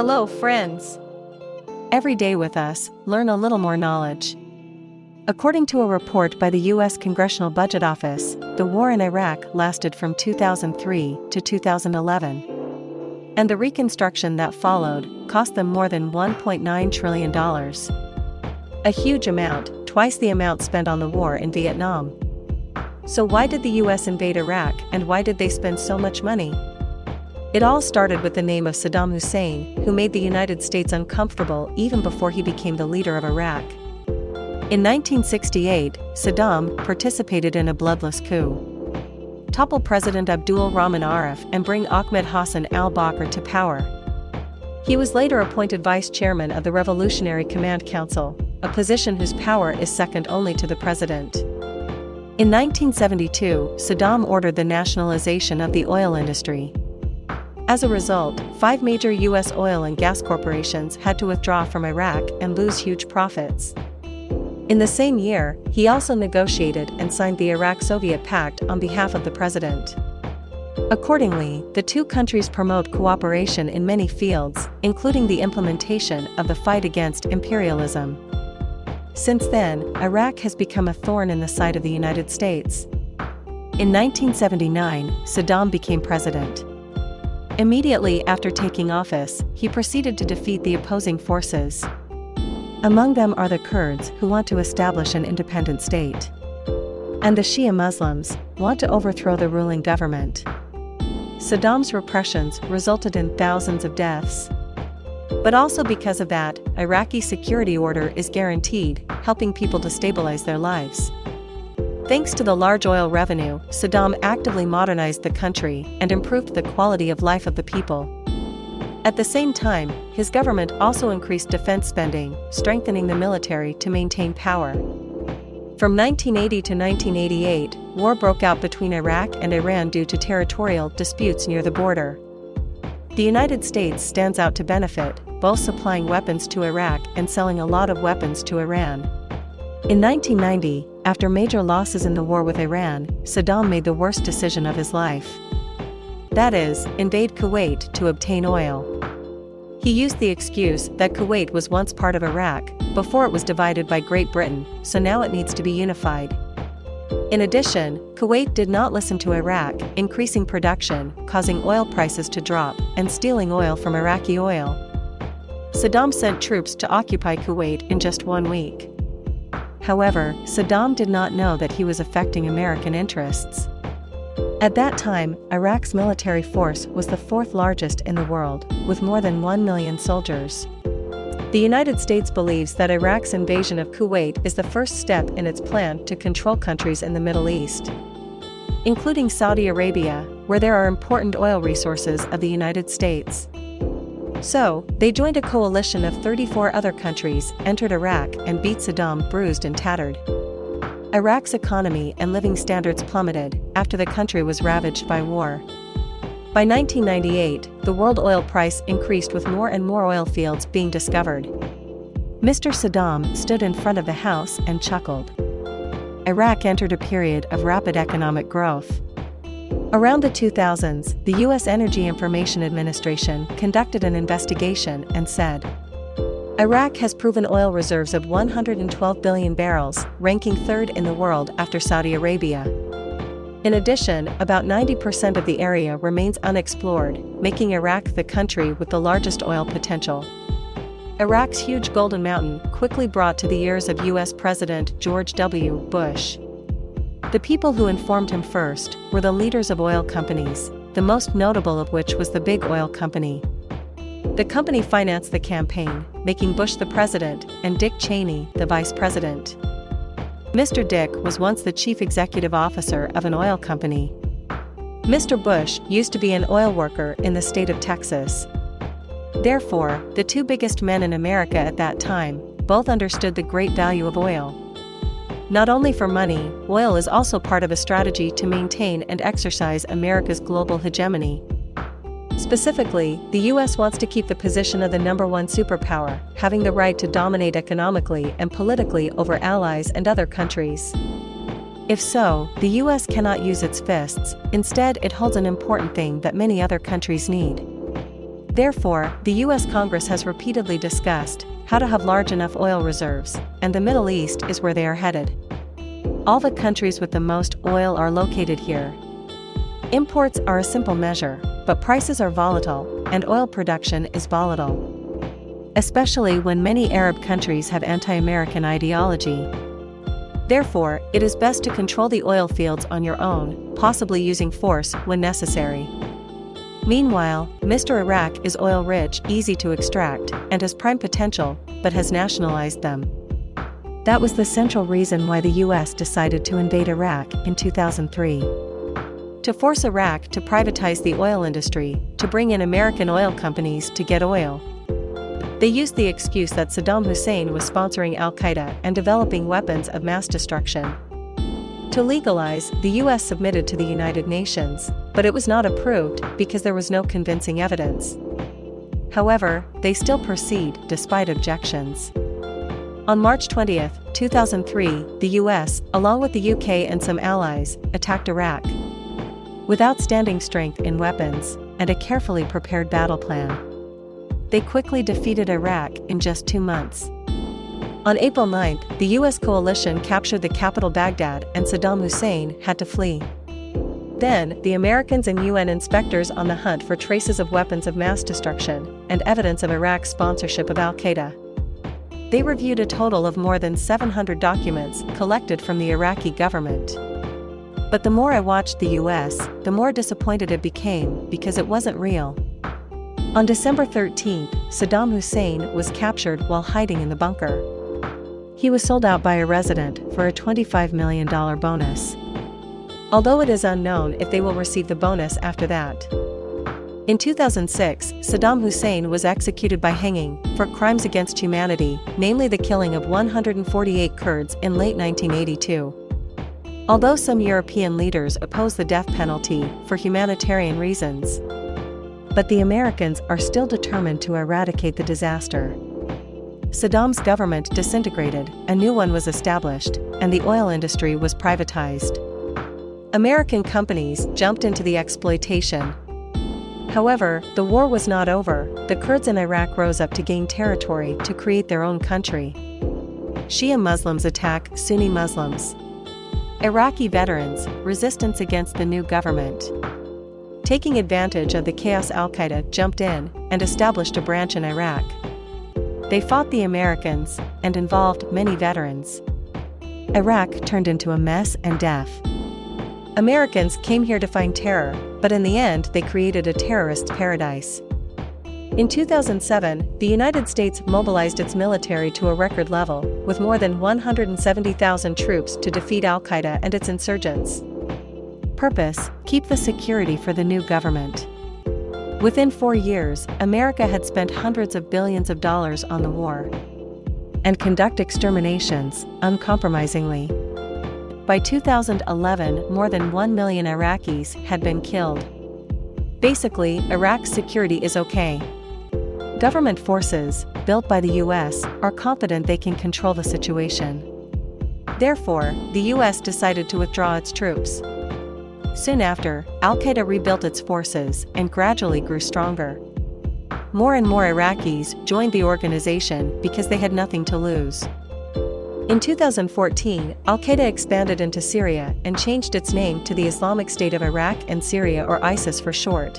Hello, friends. Every day with us, learn a little more knowledge. According to a report by the U.S. Congressional Budget Office, the war in Iraq lasted from 2003 to 2011. And the reconstruction that followed cost them more than $1.9 trillion. A huge amount, twice the amount spent on the war in Vietnam. So, why did the US invade Iraq and why did they spend so much money? It all started with the name of Saddam Hussein, who made the United States uncomfortable even before he became the leader of Iraq. In 1968, Saddam participated in a bloodless coup. Topple President Abdul Rahman Arif and bring Ahmed Hassan al-Bakr to power. He was later appointed vice chairman of the Revolutionary Command Council, a position whose power is second only to the president. In 1972, Saddam ordered the nationalization of the oil industry. As a result, five major U.S. oil and gas corporations had to withdraw from Iraq and lose huge profits. In the same year, he also negotiated and signed the Iraq-Soviet Pact on behalf of the president. Accordingly, the two countries promote cooperation in many fields, including the implementation of the fight against imperialism. Since then, Iraq has become a thorn in the side of the United States. In 1979, Saddam became president. Immediately after taking office, he proceeded to defeat the opposing forces. Among them are the Kurds who want to establish an independent state. And the Shia Muslims want to overthrow the ruling government. Saddam's repressions resulted in thousands of deaths. But also because of that, Iraqi security order is guaranteed, helping people to stabilize their lives. Thanks to the large oil revenue, Saddam actively modernized the country and improved the quality of life of the people. At the same time, his government also increased defense spending, strengthening the military to maintain power. From 1980 to 1988, war broke out between Iraq and Iran due to territorial disputes near the border. The United States stands out to benefit, both supplying weapons to Iraq and selling a lot of weapons to Iran. In 1990, after major losses in the war with Iran, Saddam made the worst decision of his life that is, invade Kuwait to obtain oil. He used the excuse that Kuwait was once part of Iraq, before it was divided by Great Britain, so now it needs to be unified. In addition, Kuwait did not listen to Iraq, increasing production, causing oil prices to drop, and stealing oil from Iraqi oil. Saddam sent troops to occupy Kuwait in just one week. However, Saddam did not know that he was affecting American interests. At that time, Iraq's military force was the fourth largest in the world, with more than 1 million soldiers. The United States believes that Iraq's invasion of Kuwait is the first step in its plan to control countries in the Middle East, including Saudi Arabia, where there are important oil resources of the United States. So, they joined a coalition of 34 other countries, entered Iraq, and beat Saddam bruised and tattered. Iraq's economy and living standards plummeted after the country was ravaged by war. By 1998, the world oil price increased with more and more oil fields being discovered. Mr. Saddam stood in front of the house and chuckled. Iraq entered a period of rapid economic growth. Around the 2000s, the U.S. Energy Information Administration conducted an investigation and said, Iraq has proven oil reserves of 112 billion barrels, ranking third in the world after Saudi Arabia. In addition, about 90% of the area remains unexplored, making Iraq the country with the largest oil potential. Iraq's huge Golden Mountain quickly brought to the ears of U.S. President George W. Bush. The people who informed him first were the leaders of oil companies, the most notable of which was the Big Oil Company. The company financed the campaign, making Bush the president and Dick Cheney the vice president. Mr. Dick was once the chief executive officer of an oil company. Mr. Bush used to be an oil worker in the state of Texas. Therefore, the two biggest men in America at that time both understood the great value of oil. Not only for money, oil is also part of a strategy to maintain and exercise America's global hegemony. Specifically, the US wants to keep the position of the number one superpower, having the right to dominate economically and politically over allies and other countries. If so, the US cannot use its fists, instead, it holds an important thing that many other countries need. Therefore, the US Congress has repeatedly discussed how to have large enough oil reserves, and the Middle East is where they are headed. All the countries with the most oil are located here. Imports are a simple measure, but prices are volatile, and oil production is volatile. Especially when many Arab countries have anti American ideology. Therefore, it is best to control the oil fields on your own, possibly using force when necessary. Meanwhile, Mr. Iraq is oil rich, easy to extract, and has prime potential, but has nationalized them. That was the central reason why the US decided to invade Iraq in 2003. To force Iraq to privatize the oil industry, to bring in American oil companies to get oil. They used the excuse that Saddam Hussein was sponsoring Al Qaeda and developing weapons of mass destruction. To legalize, the US submitted to the United Nations, but it was not approved because there was no convincing evidence. However, they still proceed despite objections. On March 20, 2003, the US, along with the UK and some allies, attacked Iraq. With outstanding strength in weapons and a carefully prepared battle plan, they quickly defeated Iraq in just two months. On April 9, the US coalition captured the capital Baghdad and Saddam Hussein had to flee. Then, the Americans and UN inspectors on the hunt for traces of weapons of mass destruction and evidence of Iraq's sponsorship of Al Qaeda. They reviewed a total of more than 700 documents collected from the Iraqi government. But the more I watched the US, the more disappointed it became because it wasn't real. On December 13, Saddam Hussein was captured while hiding in the bunker. He was sold out by a resident for a $25 million bonus. Although it is unknown if they will receive the bonus after that. In 2006, Saddam Hussein was executed by hanging for crimes against humanity, namely the killing of 148 Kurds in late 1982. Although some European leaders oppose the death penalty for humanitarian reasons, but the Americans are still determined to eradicate the disaster. Saddam's government disintegrated, a new one was established, and the oil industry was privatized. American companies jumped into the exploitation. However, the war was not over, the Kurds in Iraq rose up to gain territory to create their own country. Shia Muslims attack Sunni Muslims. Iraqi veterans, resistance against the new government. Taking advantage of the chaos Al Qaeda jumped in and established a branch in Iraq. They fought the Americans and involved many veterans. Iraq turned into a mess and death. Americans came here to find terror, but in the end, they created a terrorist paradise. In 2007, the United States mobilized its military to a record level, with more than 170,000 troops to defeat Al Qaeda and its insurgents. Purpose Keep the security for the new government. Within four years, America had spent hundreds of billions of dollars on the war. And conduct exterminations, uncompromisingly. By 2011, more than 1 million Iraqis had been killed. Basically, Iraq's security is okay. Government forces, built by the US, are confident they can control the situation. Therefore, the US decided to withdraw its troops. Soon after, Al Qaeda rebuilt its forces and gradually grew stronger. More and more Iraqis joined the organization because they had nothing to lose. In 2014, Al Qaeda expanded into Syria and changed its name to the Islamic State of Iraq and Syria or ISIS for short.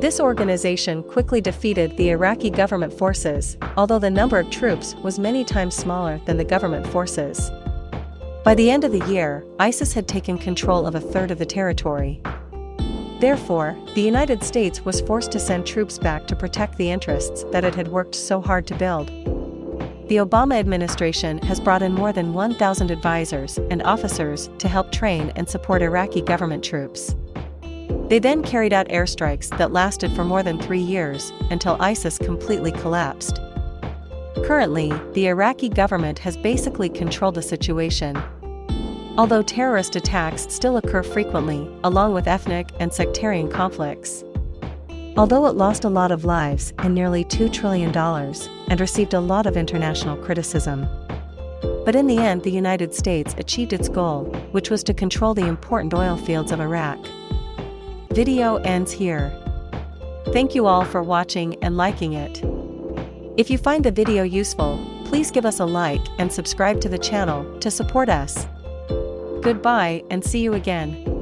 This organization quickly defeated the Iraqi government forces, although the number of troops was many times smaller than the government forces. By the end of the year, ISIS had taken control of a third of the territory. Therefore, the United States was forced to send troops back to protect the interests that it had worked so hard to build. The Obama administration has brought in more than 1,000 advisors and officers to help train and support Iraqi government troops. They then carried out airstrikes that lasted for more than three years until ISIS completely collapsed. Currently, the Iraqi government has basically controlled the situation. Although terrorist attacks still occur frequently, along with ethnic and sectarian conflicts. Although it lost a lot of lives and nearly $2 trillion, and received a lot of international criticism. But in the end, the United States achieved its goal, which was to control the important oil fields of Iraq. Video ends here. Thank you all for watching and liking it. If you find the video useful, please give us a like and subscribe to the channel to support us. Goodbye and see you again.